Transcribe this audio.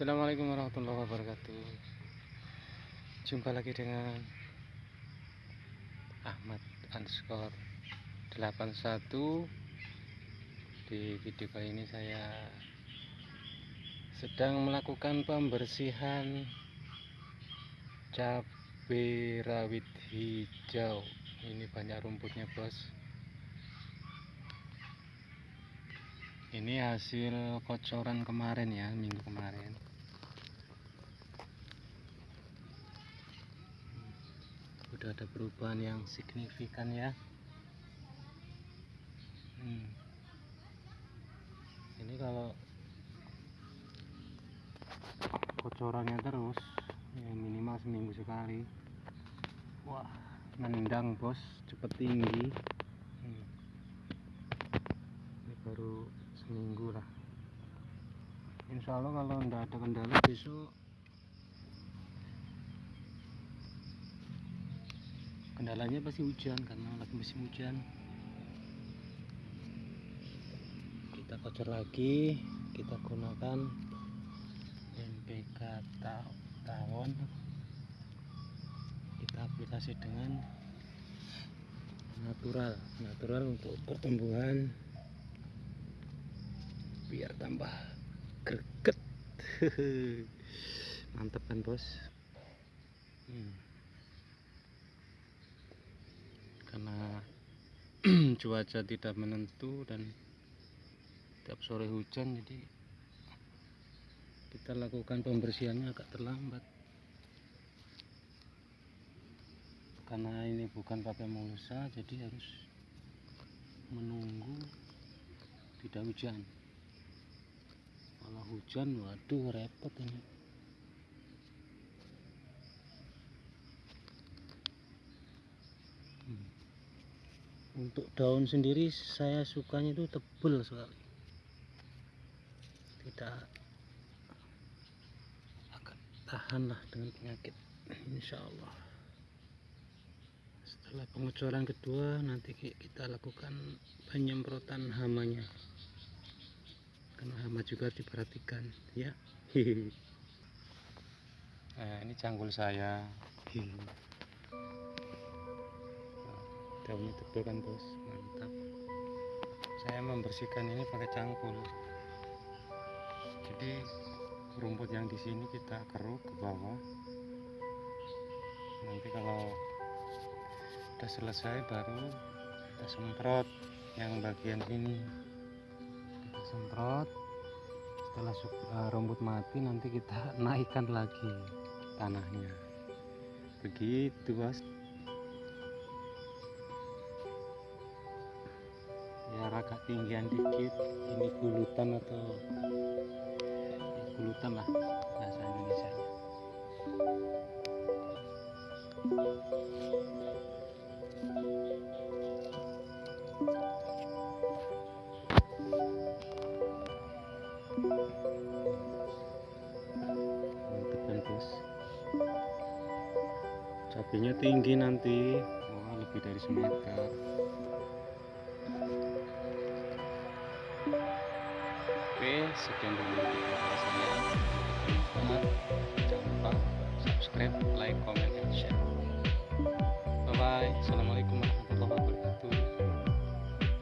Assalamualaikum warahmatullahi wabarakatuh. Jumpa lagi dengan Ahmad underscore 81 Di video kali ini saya Sedang melakukan pembersihan Cabai rawit hijau. Ini banyak rumputnya bos. Ini hasil kocoran kemarin ya Minggu kemarin udah ada perubahan yang signifikan ya. Hmm. ini kalau kocorannya terus ya minimal seminggu sekali. Wah nendang bos. Cepet tinggi. Hmm. ini baru seminggu lah. Insya Allah kalau tidak ada kendala besok kendalanya pasti hujan karena lagi musim hujan. Kita kocor lagi kita gunakan NPK tawon. Kita aplikasi dengan natural natural untuk pertumbuhan biar tambah greget. Mantep kan bos? Hmm. karena cuaca tidak menentu dan tiap sore hujan jadi kita lakukan pembersihannya agak terlambat. Karena ini bukan pakai mulsa jadi harus menunggu tidak hujan. Kalau hujan waduh repot ini untuk daun sendiri saya sukanya itu tebel sekali. Tidak akan tahan lah dengan penyakit insya Allah setelah pengecoran kedua nanti kita lakukan penyemprotan hamanya. Karena hama juga diperhatikan ya. Nah, ini canggul saya daunnya tebal kan bos. Mantap. Saya membersihkan ini pakai cangkul. Jadi rumput yang di sini kita keruk ke bawah. Nanti kalau udah selesai baru kita semprot yang bagian sini kita semprot. Setelah uh, rumput mati nanti kita naikkan lagi tanahnya. Begitu bos biar agak tinggian dikit ini gulutan atau gulutan lah bahasa Indonesia. Kan cabenya tinggi nanti wah lebih dari semeter sekian dulu video saya. Jangan lupa subscribe, like, comment,